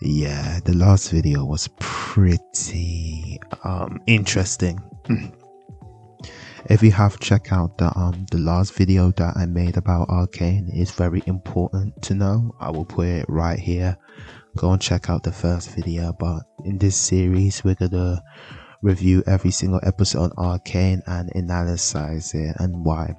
yeah, the last video was pretty um interesting. if you have checked out the um the last video that I made about Arcane, it's very important to know. I will put it right here. Go and check out the first video. But in this series, we're gonna review every single episode on Arcane and analyze it and why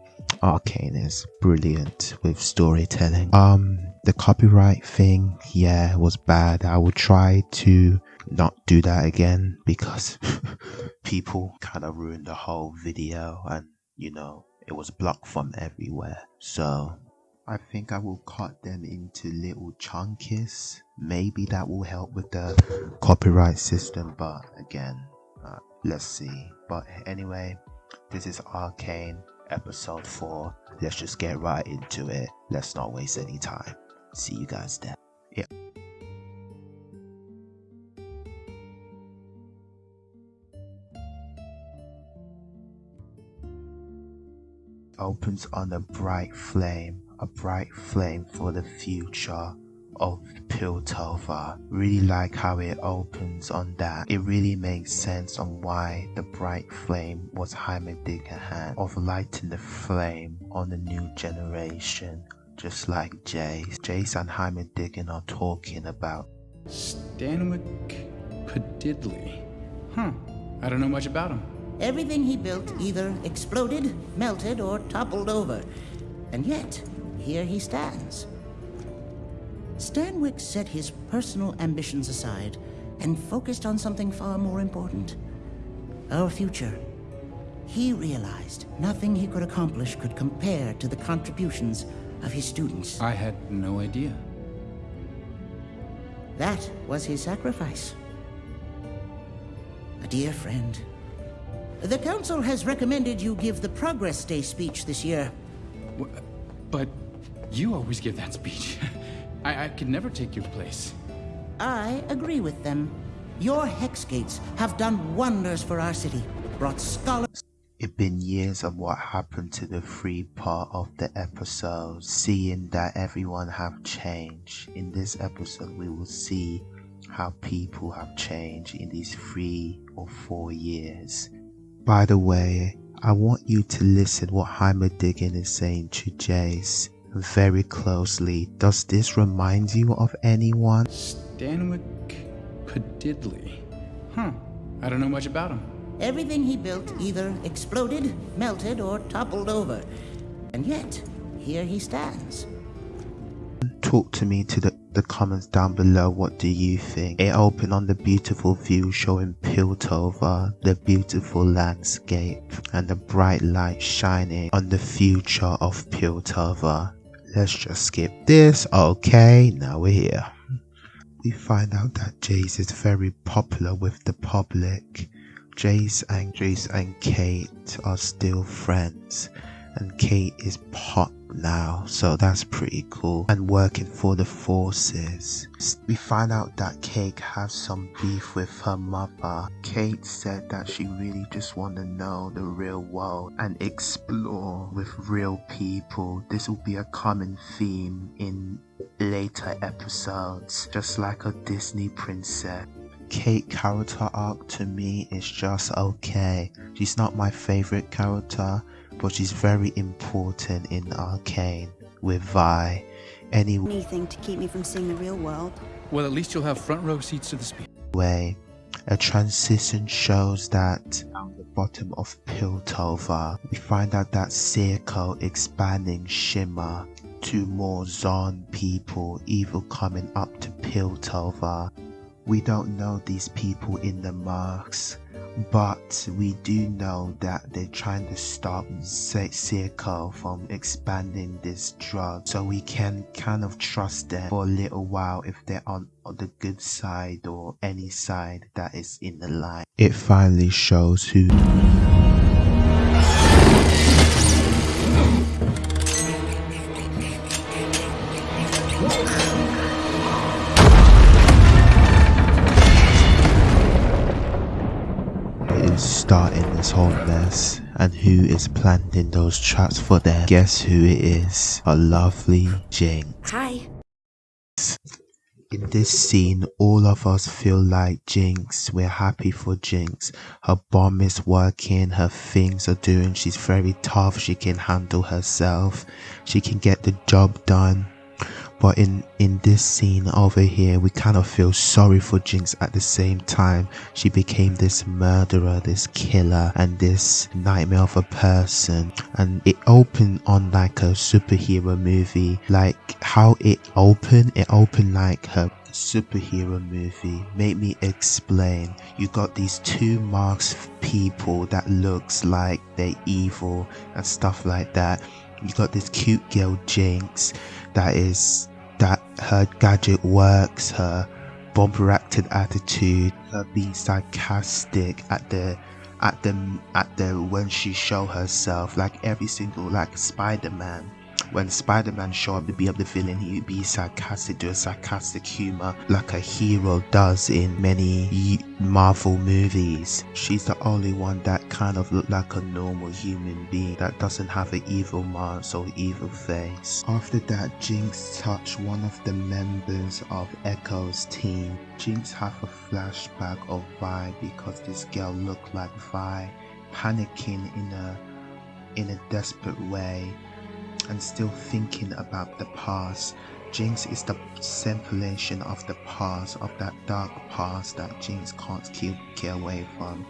Arcane is brilliant with storytelling. Um, the copyright thing, yeah, was bad. I will try to not do that again because people kind of ruined the whole video and you know it was blocked from everywhere. So I think I will cut them into little chunkies. Maybe that will help with the copyright system, but again, uh, let's see. But anyway, this is Arcane episode 4. Let's just get right into it. Let's not waste any time. See you guys then. Yeah. Opens on a bright flame, a bright flame for the future of Piltover. Really like how it opens on that. It really makes sense on why the bright flame was Heimerdinger hand of lighting the flame on the new generation. Just like Jace. Jace and Heimerdinger are talking about Stanwick Pidgeley. Huh. I don't know much about him. Everything he built either exploded, melted, or toppled over. And yet, here he stands. Stanwick set his personal ambitions aside and focused on something far more important. Our future. He realized nothing he could accomplish could compare to the contributions of his students. I had no idea. That was his sacrifice. A dear friend. The Council has recommended you give the Progress Day speech this year. But you always give that speech. I, I could never take your place. I agree with them. Your Hex Gates have done wonders for our city, brought scholars. It's been years of what happened to the free part of the episode, seeing that everyone have changed. In this episode, we will see how people have changed in these three or four years. By the way, I want you to listen what Heimerdinger is saying to Jace very closely. Does this remind you of anyone? Stanwick Pidgeley. Huh. I don't know much about him. Everything he built either exploded, melted, or toppled over. And yet, here he stands. talk to me to the, the comments down below what do you think it opened on the beautiful view showing piltover the beautiful landscape and the bright light shining on the future of piltover let's just skip this. Okay now we're here. We find out that jace is very popular with the public. Jace and jace and kate are still friends and Kate is pop now, so that's pretty cool. And working for the forces. We find out that Kate has some beef with her mother. Kate said that she really just want to know the real world and explore with real people. This will be a common theme in later episodes, just like a Disney princess. Kate character arc to me is just okay. She's not my favorite character, but she's very important in Arcane with Vi. Anyway, anything to keep me from seeing the real world. Well, at least you'll have front row seats to the speech. a transition shows that down the bottom of Piltover, we find out that Silco expanding Shimmer to more Zaun people, evil coming up to Piltover. We don't know these people in the masks, but we do know that they're trying to stop Silco from expanding this drug, so we can kind of trust them for a little while if they're on the good side or any side that is in the line. It finally shows who. Starting this whole mess and who is planting those traps for them. Guess who it is? A lovely Jinx. Hi. In this scene, all of us feel like Jinx. We're happy for Jinx. Her bomb is working, her things are doing. She's very tough, she can handle herself, she can get the job done. But in in this scene over here, we kind of feel sorry for Jinx at the same time. She became this murderer, this killer, and this nightmare of a person. And it opened on like a superhero movie. Like how it opened, it opened like her superhero movie make me explain you got these two masked people that looks like they're evil and stuff like that you got this cute girl jinx that is that her gadget works, her bumper acted attitude, her being sarcastic at the at the at the when she show herself like every single like Spider-Man when Spider-Man showed up to be up the villain, he would be sarcastic, do a sarcastic humor like a hero does in many Marvel movies. She's the only one that kind of looked like a normal human being that doesn't have an evil mask or evil face. After that, Jinx touched one of the members of Ekko's team. Jinx have a flashback of Vi because this girl looked like Vi, panicking in a in a desperate way and still thinking about the past. Jinx is the simulation of the past, of that dark past that Jinx can't keep get away from.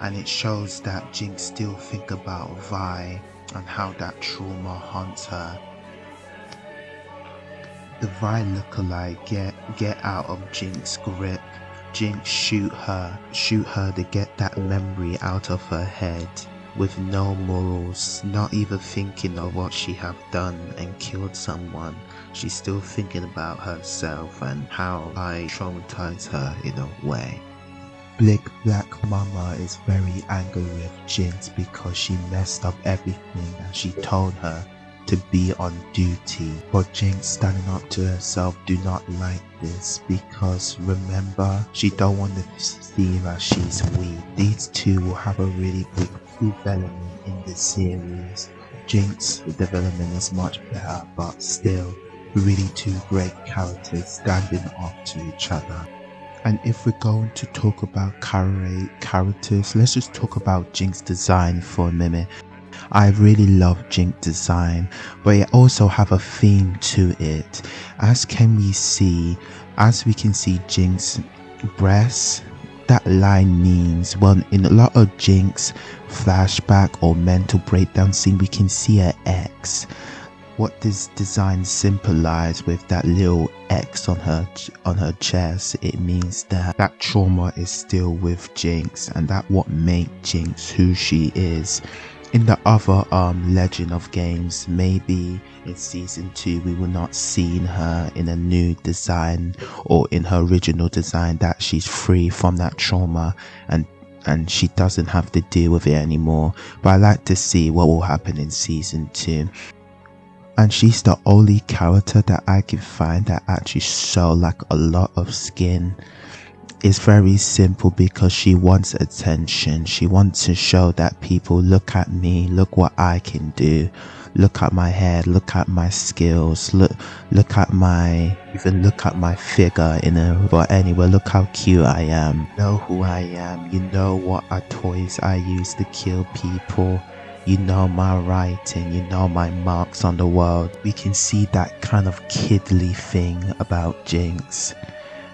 And it shows that Jinx still think about Vi and how that trauma haunts her. The Vi lookalike get get out of Jinx's grip. Jinx shoot her, shoot her to get that memory out of her head with no morals, not even thinking of what she have done and killed someone. She's still thinking about herself and how I traumatized her in a way. Blick Black Mama is very angry with Jinx because she messed up everything and she told her to be on duty. But Jinx standing up to herself do not like this because remember she don't want to see that she's weak. These two will have a really good development in the series. Jinx development is much better but still really two great characters standing up to each other. And if we're going to talk about characters, let's just talk about Jinx design for a minute. I really love Jinx design, but it also have a theme to it. As can we see, as we can see Jinx breasts, that line means well in a lot of Jinx flashback or mental breakdown scene we can see an X what this design symbolize with that little X on her on her chest, it means that that trauma is still with Jinx, and that what made Jinx who she is. In the other um Legend of games, maybe in season two we will not see her in a new design or in her original design that she's free from that trauma and and she doesn't have to deal with it anymore. But I like to see what will happen in season two and she's the only character that I can find that actually show like a lot of skin. It's very simple because she wants attention. She wants to show that people look at me, look what I can do, look at my head, look at my skills, look look at my even look at my figure in a but anyway, look how cute I am. Know who I am. You know what are toys I use to kill people you know my writing, you know my marks on the world. We can see that kind of kidly thing about Jinx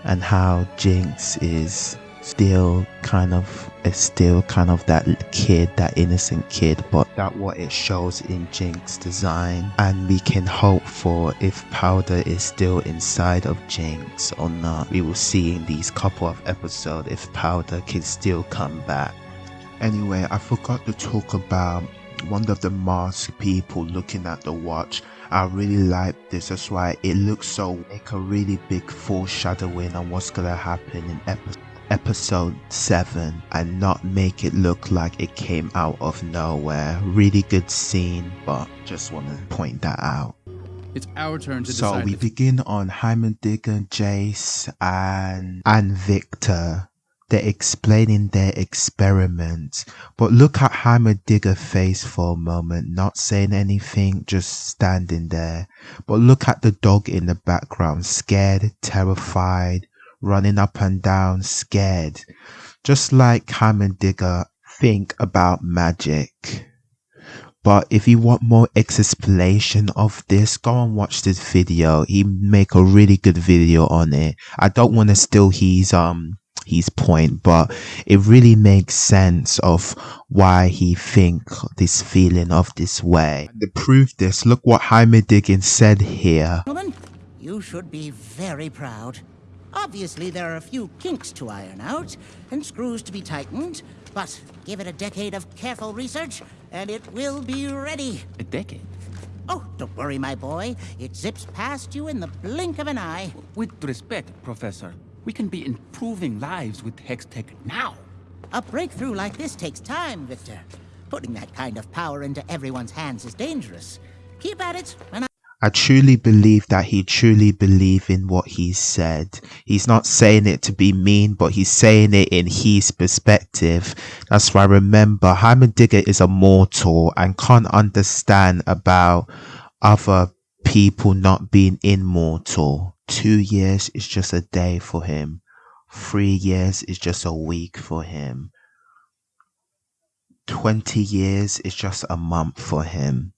and how Jinx is still kind of is still kind of that kid, that innocent kid, but that what it shows in Jinx design. And we can hope for if Powder is still inside of Jinx or not. We will see in these couple of episodes if Powder can still come back. Anyway, I forgot to talk about one of the masked people looking at the watch. I really like this, that's why it looks so like a really big foreshadowing on what's gonna happen in episode episode 7 and not make it look like it came out of nowhere. Really good scene, but just want to point that out. It's our turn to so decide. we begin on Heimerdinger, Jace, and and Viktor they're explaining their experiment. But look at Heimerdinger face for a moment, not saying anything, just standing there. But look at the dog in the background, scared, terrified, running up and down, scared. Just like Heimerdinger think about magic. But if you want more explanation of this, go and watch this video. He make a really good video on it. I don't want to steal his um his point, but it really makes sense of why he think this feeling of this way. To prove this, look what Heimerdinger said here. Gentlemen, you should be very proud. Obviously, there are a few kinks to iron out and screws to be tightened, but give it a decade of careful research and it will be ready. A decade? Oh, don't worry, my boy. It zips past you in the blink of an eye. With respect, Professor, we can be improving lives with Hextech now. A breakthrough like this takes time, Viktor. Putting that kind of power into everyone's hands is dangerous. Keep at it, and I I truly believe that he truly believed in what he said. He's not saying it to be mean, but he's saying it in his perspective. That's why remember, Heimerdinger is a mortal and can't understand about other people not being immortal. Two years is just a day for him. Three years is just a week for him. 20 years is just a month for him.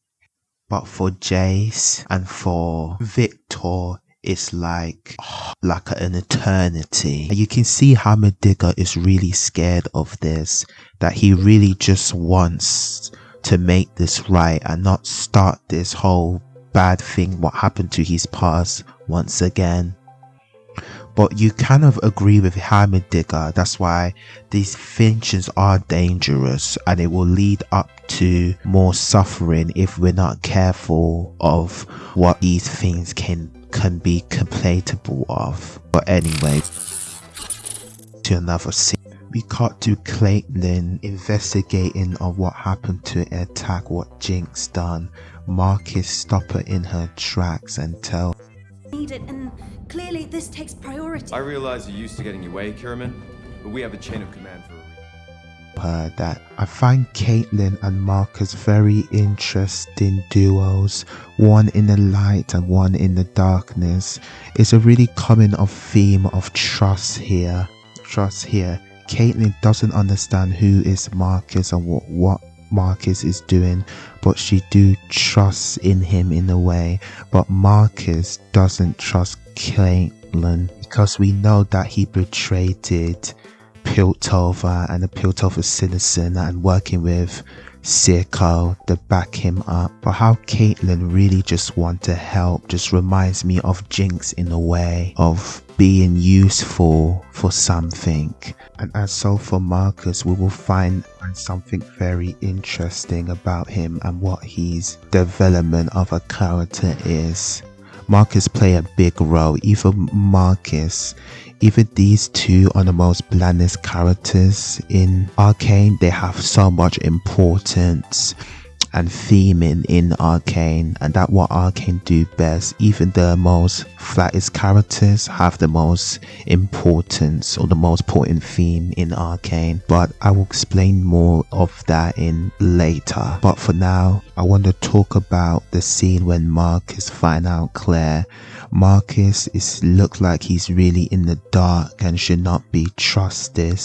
But for Jace and for Viktor, it's like like an eternity. You can see Heimerdinger is really scared of this. That he really just wants to make this right and not start this whole bad thing what happened to his past once again. But you kind of agree with Heimerdinger. That's why these finches are dangerous and it will lead up to more suffering if we're not careful of what these things can can be complainable of. But anyway, to another scene. We cut to Caitlyn investigating on what happened to attack what Jinx done. Marcus stop her in her tracks and tell need it, and clearly this takes priority. I realize you're used to getting your way, Kiramman, but we have a chain of command for a reason. her that I find Caitlyn and Marcus very interesting duos, one in the light and one in the darkness. It's a really common of theme of trust here. Trust here. Caitlyn doesn't understand who is Marcus and what, what Marcus is doing, but she do trust in him in a way. But Marcus doesn't trust Caitlyn because we know that he betrayed Piltover and the Piltover citizen and working with Silco to back him up. But how Caitlyn really just want to help just reminds me of Jinx in a way of being useful for something. And as so for Marcus, we will find something very interesting about him and what his development of a character is. Marcus play a big role. Even Marcus, even these two are the most blandest characters in Arcane. They have so much importance and theming in Arcane and that what Arcane do best. Even the most flattest characters have the most importance or the most important theme in Arcane. But I will explain more of that in later. But for now, I want to talk about the scene when Marcus find out Claire. Marcus is look like he's really in the dark and should not be trusted.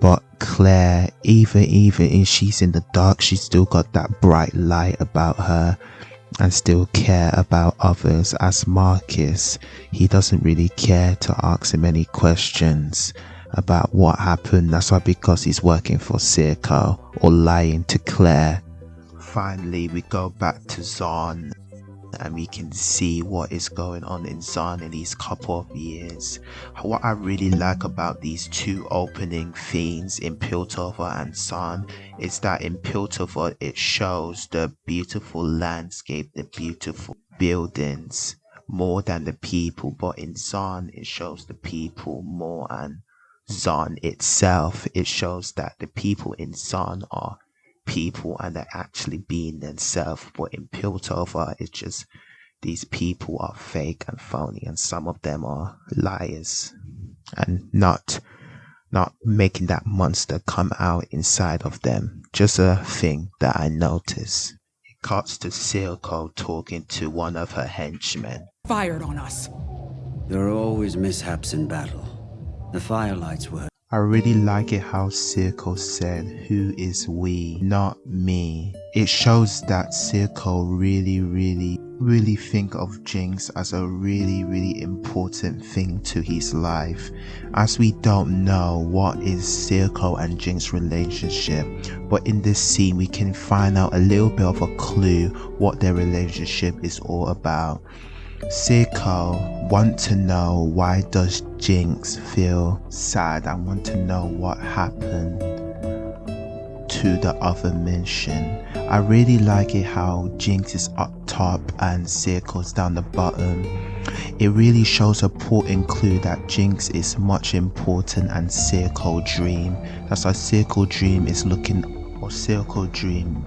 But Claire, even even if she's in the dark, she's still got that bright light about her and still care about others. As Marcus, he doesn't really care to ask him any questions about what happened. That's why because he's working for Silco or lying to Claire. Finally, we go back to Zaun and we can see what is going on in Zaun in these couple of years. What I really like about these two opening themes in Piltover and Zaun is that in Piltover it shows the beautiful landscape, the beautiful buildings more than the people, but in Zaun it shows the people more and Zaun itself, it shows that the people in Zaun are people and they're actually being themselves. But in Piltover, it's just these people are fake and phony, and some of them are liars and not not making that monster come out inside of them. Just a thing that I noticed. It cuts to Silco talking to one of her henchmen. Fired on us. There are always mishaps in battle. The firelights were. I really like it how Silco said, Who is we, not me. It shows that Silco really, really, really think of Jinx as a really, really important thing to his life. As we don't know what is Silco and Jinx relationship, but in this scene we can find out a little bit of a clue what their relationship is all about. Silco want to know why does Jinx feel sad I want to know what happened to the other mission. I really like it how Jinx is up top and Silco's down the bottom. It really shows a important clue that Jinx is much important and Silco Dream. That's why Silco Dream is looking or Silco Dream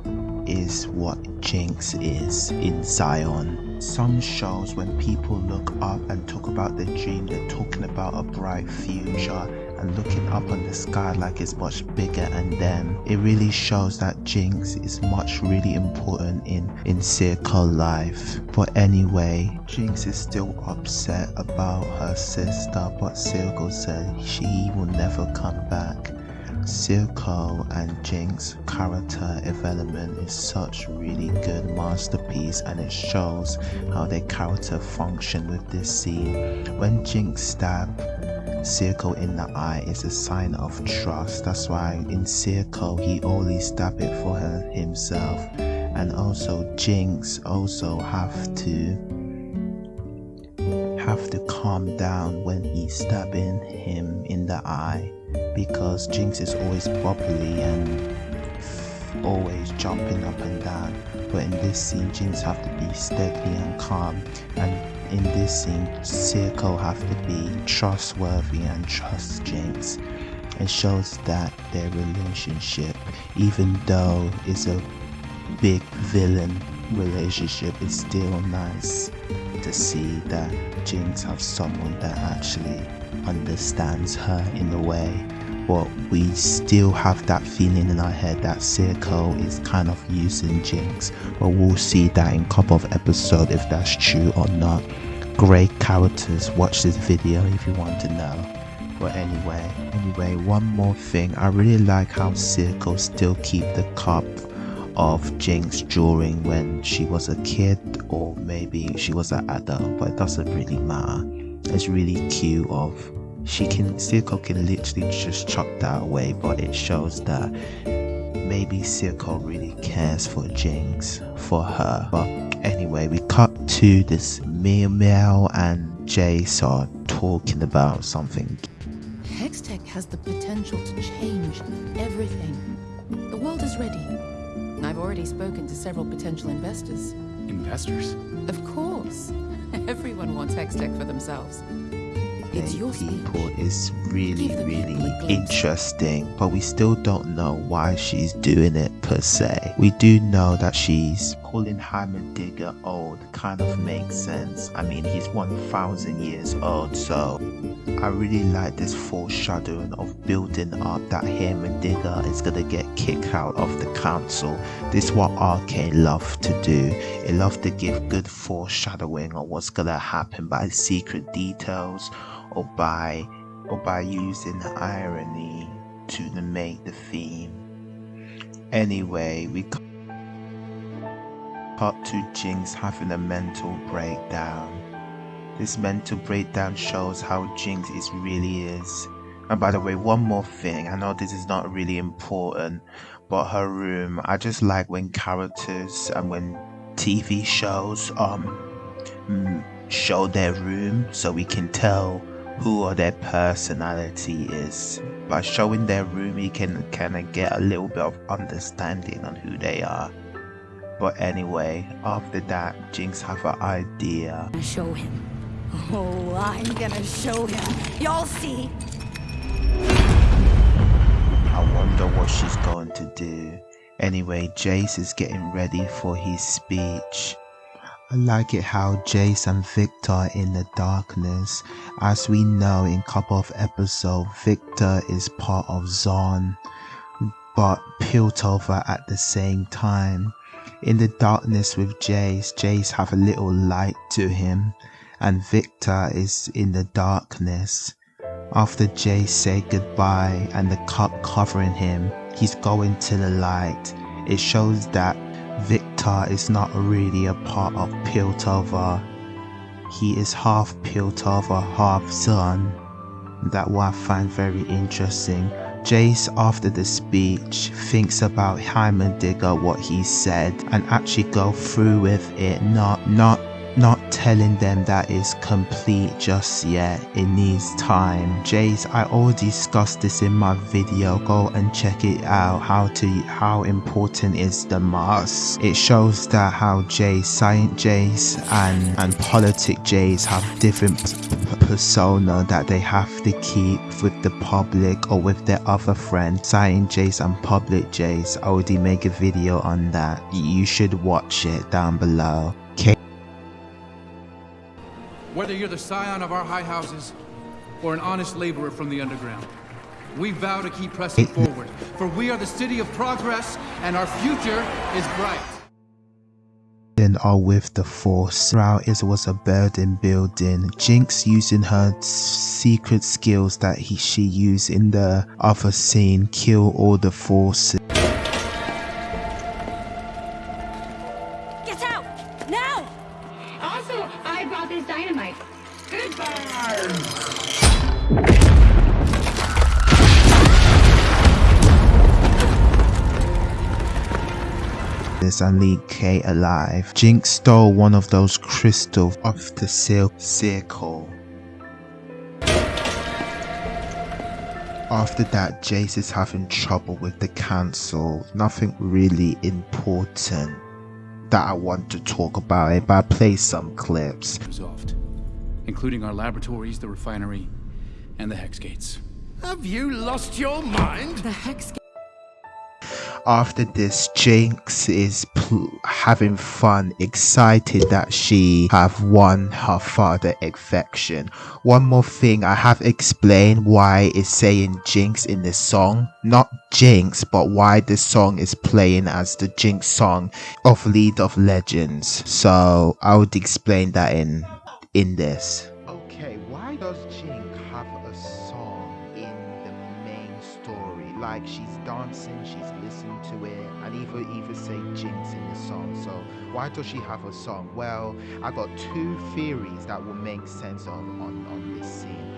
is what Jinx is in Zaun. Some shows when people look up and talk about the dream, they're talking about a bright future and looking up on the sky like it's much bigger and then it really shows that Jinx is much really important in in Silco life. But anyway, Jinx is still upset about her sister but Silco said she will never come back. Silco and Jinx character development is such really good masterpiece and it shows how their character function with this scene. When Jinx stab Silco in the eye is a sign of trust. That's why in Silco he only stab it for her himself. And also Jinx also have to have to calm down when he's stabbing him in the eye because Jinx is always bubbly and always jumping up and down. But in this scene, Jinx have to be steady and calm, and in this scene, Silco have to be trustworthy and trust Jinx. It shows that their relationship, even though it's a big villain relationship, it's still nice to see that Jinx have someone that actually understands her in a way. But we still have that feeling in our head that Silco is kind of using Jinx. But we'll see that in a couple of episodes if that's true or not. Great characters watch this video if you want to know. But anyway anyway one more thing. I really like how Silco still keep the cup of Jinx during when she was a kid or maybe she was an adult but it doesn't really matter it's really cute of she can Silco can literally just chuck that away but it shows that maybe Silco really cares for Jinx for her but anyway we cut to this Meow Meow and Jace are talking about something Hextech has the potential to change everything. The world is ready. I've already spoken to several potential investors. Investors? Of course. Everyone wants Hextech for themselves. It's your speech. people is really really people a glimpse. interesting but we still don't know why she's doing it per se we do know that she's calling Heimerdinger old kind of makes sense. I mean he's 1000 years old so i really like this foreshadowing of building up that Heimerdinger is gonna get kicked out of the council. This is what arcane love to do. It love to give good foreshadowing of what's gonna happen by secret details or by or by using irony to make the theme. Anyway, we cut to Jinx having a mental breakdown. This mental breakdown shows how Jinx is really is. And by the way, one more thing, I know this is not really important, but her room, I just like when characters and when TV shows um mm, show their room so we can tell who or their personality is. By showing their room, you can kind of get a little bit of understanding on who they are. But anyway, after that, Jinx have an idea. gonna show him. Oh, I'm gonna show him. Y'all see. I wonder what she's going to do. Anyway, Jace is getting ready for his speech. I like it how Jace and Viktor are in the darkness. As we know in couple of episodes, Viktor is part of Zaun, but Piltover at the same time. In the darkness with Jace, Jace have a little light to him, and Viktor is in the darkness. After Jace said goodbye and the cup covering him, he's going to the light. It shows that Viktor is not really a part of Piltover. He is half Piltover, half Zaun. That what I find very interesting. Jace, after the speech, thinks about Heimerdinger, what he said, and actually go through with it, not not telling them that is complete just yet. It needs time. Jace i already discussed this in my video. Go and check it out. How to how important is the mask? It shows that how jace science jace and and politic jace have different persona that they have to keep with the public or with their other friends. Science jace and public jace i already make a video on that. You should watch it down below Whether you're the scion of our high houses or an honest laborer from the underground, we vow to keep pressing forward, for we are the city of progress and our future is bright. Then are with the force. Throughout it was a burden building. Jinx using her secret skills that he, she used in the other scene kill all the forces. And leave Kate alive. Jinx stole one of those crystals off the circle. After that, Jace is having trouble with the council. Nothing really important that I want to talk about it, but I play some clips. Resolved, including our laboratories, the refinery, and the hex gates. Have you lost your mind? The hex after this jinx is having fun excited that she have won her father affection one more thing i have explained why it's saying jinx in this song. Not jinx but why this song is playing as the jinx song of league of legends. So i would explain that in in this. Okay why does jinx have a song in the main story? Like she's dancing she's say jinx in the song. So why does she have a song? Well i got two theories that will make sense on on, on this scene.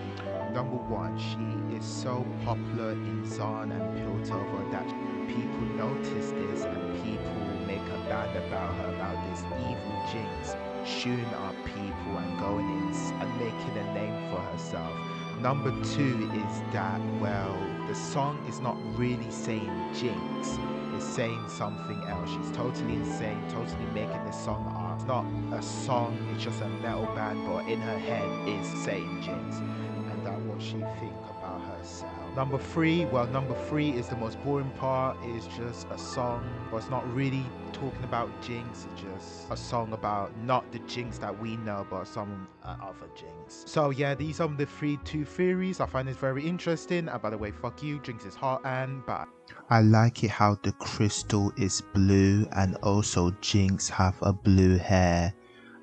Number one she is so popular in Zaun and piltover that people notice this and people make a band about her about this evil jinx shooting up people and going in and making a name for herself. Number two is that well the song is not really saying jinx it's saying something else. She's totally insane totally making this song up it's not a song it's just a metal band but in her head is saying jinx and that's what she think about herself number three well number three is the most boring part is just a song but it's not really talking about jinx it's just a song about not the jinx that we know but some uh, other jinx so yeah these are the three two theories i find this very interesting and by the way fuck you jinx is hot and bad I like it how the crystal is blue and also Jinx have a blue hair.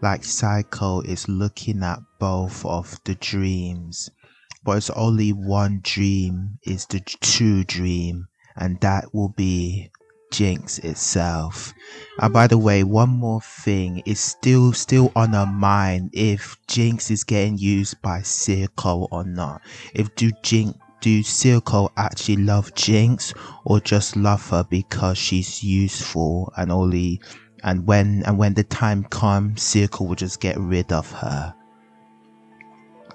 Like Psycho is looking at both of the dreams. But it's only one dream is the true dream and that will be Jinx itself. And by the way, one more thing is still still on our mind if Jinx is getting used by Silco or not. If do Jinx do Silco actually love Jinx or just love her because she's useful and only and when and when the time comes Silco will just get rid of her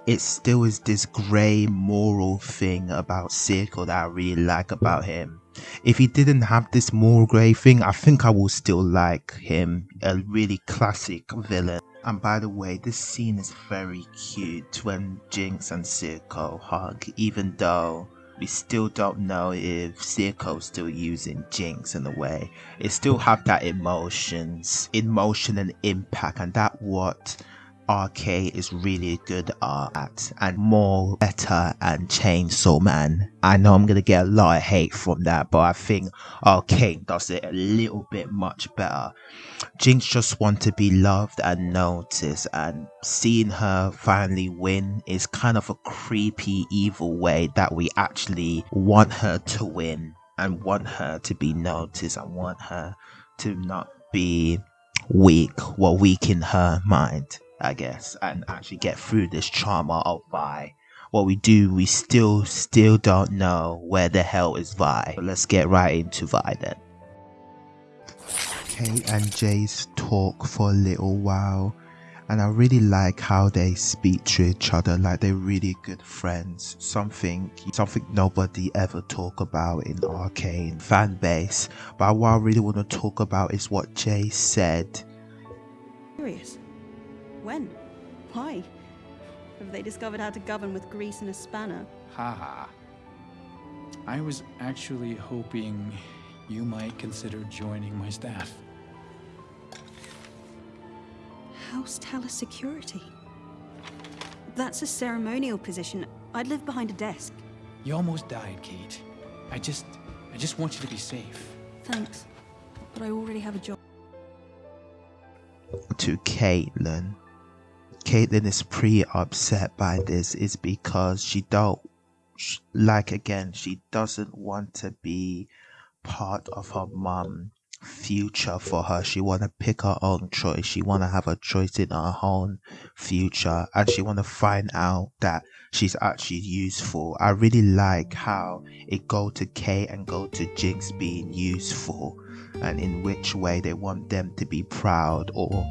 it still is this grey moral thing about Silco that I really like about him if he didn't have this moral grey thing I think I would still like him a really classic villain and by the way, this scene is very cute when Jinx and Silco hug, even though we still don't know if Silco's still using Jinx in a way. It still have that emotions, emotion and impact, and that what Arcane is really good at and more better and Chainsaw Man. I know I'm gonna get a lot of hate from that, but I think RK does it a little bit much better. Jinx just want to be loved and noticed and seeing her finally win is kind of a creepy evil way that we actually want her to win and want her to be noticed and want her to not be weak, well weak in her mind. I guess, and actually get through this trauma of Vi. What we do, we still, still don't know where the hell is Vi. But let's get right into Vi then. Kate and Jace talk for a little while, and I really like how they speak to each other like they're really good friends. Something, something nobody ever talk about in Arcane fan base. But what I really want to talk about is what Jace said. Curious. When? Why? Have they discovered how to govern with grease and a spanner? Haha. I was actually hoping you might consider joining my staff. House Teller Security. That's a ceremonial position. I'd live behind a desk. You almost died, Kate. I just... I just want you to be safe. Thanks. But I already have a job. To Caitlyn. Caitlyn is pretty upset by this is because she don't like again she doesn't want to be part of her mom future for her. She want to pick her own choice. She want to have a choice in her own future and she want to find out that she's actually useful. I really like how it go to kate and go to jinx being useful and in which way they want them to be proud or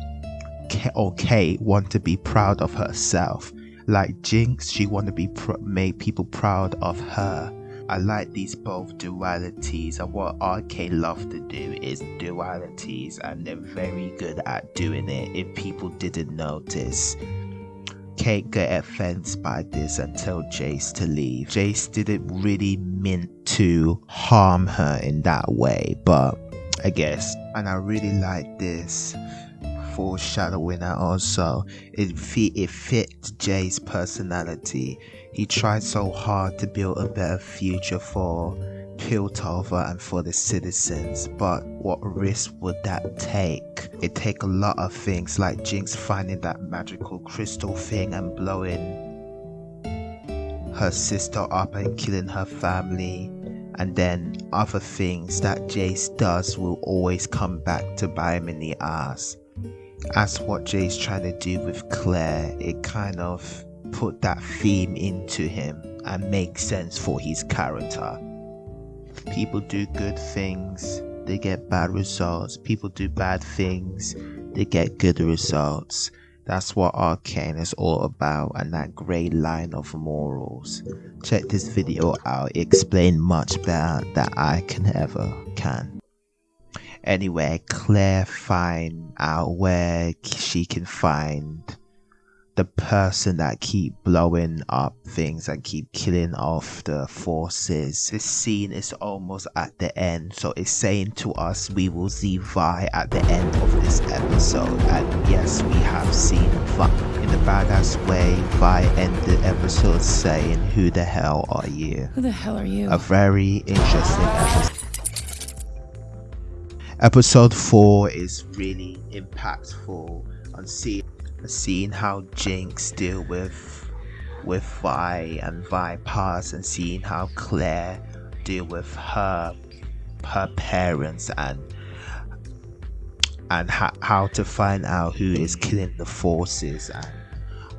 or Kate want to be proud of herself. Like Jinx, she want to be make people proud of her. I like these both dualities, and what RK love to do is dualities, and they're very good at doing it. If people didn't notice, Kate got offended by this and tell Jace to leave. Jace didn't really mean to harm her in that way, but I guess, and I really like this foreshadowing and also it fit it fit Jace's personality. He tried so hard to build a better future for Piltover and for the citizens, but what risk would that take? It take a lot of things like Jinx finding that magical crystal thing and blowing her sister up and killing her family and then other things that Jace does will always come back to bite him in the ass as what Jace's trying to do with Claire, it kind of put that theme into him and makes sense for his character. People do good things, they get bad results. People do bad things, they get good results. That's what Arcane is all about and that grey line of morals. Check this video out, it explains much better than I can ever can. Anyway, Claire find out where she can find the person that keep blowing up things and keep killing off the forces. This scene is almost at the end, so it's saying to us we will see Vi at the end of this episode. And yes, we have seen Vi. In the badass way, Vi ended the episode saying, Who the hell are you? Who the hell are you? A very interesting episode. Episode 4 is really impactful on seeing, seeing how Jinx deal with with Vi and Vi pass and seeing how Claire deal with her her parents and and ha- how to find out who is killing the forces and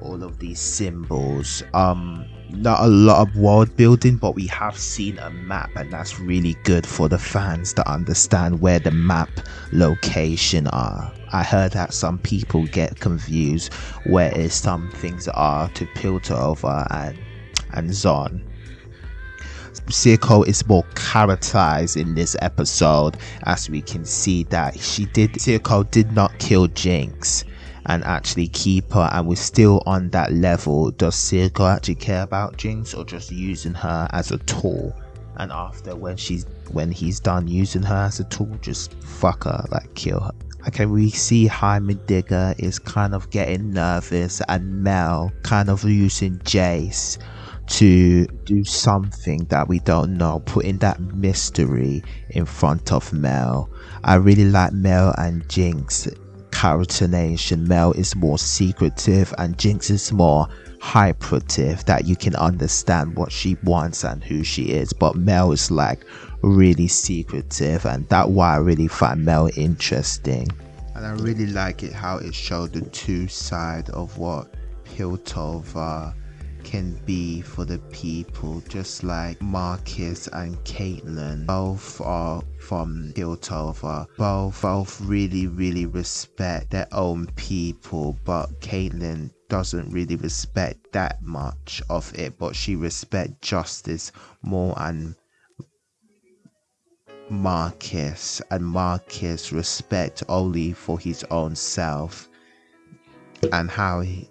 all of these symbols. Um not a lot of world building, but we have seen a map, and that's really good for the fans to understand where the map location are. I heard that some people get confused where is some things are to Piltover and and Zaun. Silco is more characterized in this episode as we can see that she did Silco did not kill Jinx and actually keep her and we're still on that level. Does Silco actually care about Jinx or just using her as a tool? And after when she's when he's done using her as a tool just fuck her like kill her. Okay we see Heimerdinger is kind of getting nervous and Mel kind of using Jace to do something that we don't know putting that mystery in front of Mel. I really like Mel and Jinx characterization Mel is more secretive and Jinx is more hyperative that you can understand what she wants and who she is. But Mel is like really secretive and that's why I really find Mel interesting. And I really like it how it showed the two side of what Piltover can be for the people just like Marcus and Caitlyn both are from Piltover both both really really respect their own people but Caitlyn doesn't really respect that much of it but she respect justice more and Marcus and Marcus respect only for his own self and how he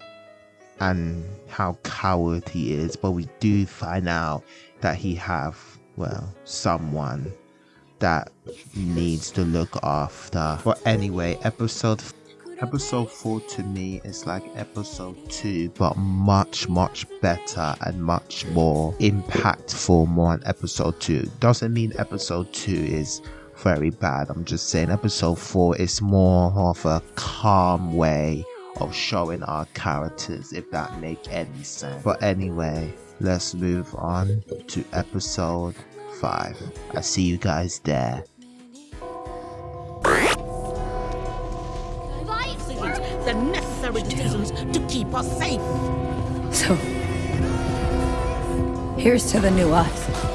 and how coward he is but we do find out that he have well someone that needs to look after. But anyway episode episode 4 to me is like episode 2 but much much better and much more impactful more on episode 2 doesn't mean episode 2 is very bad. I'm just saying episode 4 is more of a calm way of showing our characters if that make any sense but anyway let's move on to episode 5 i see you guys there the necessary decisions to keep us safe. So, here's to the new us.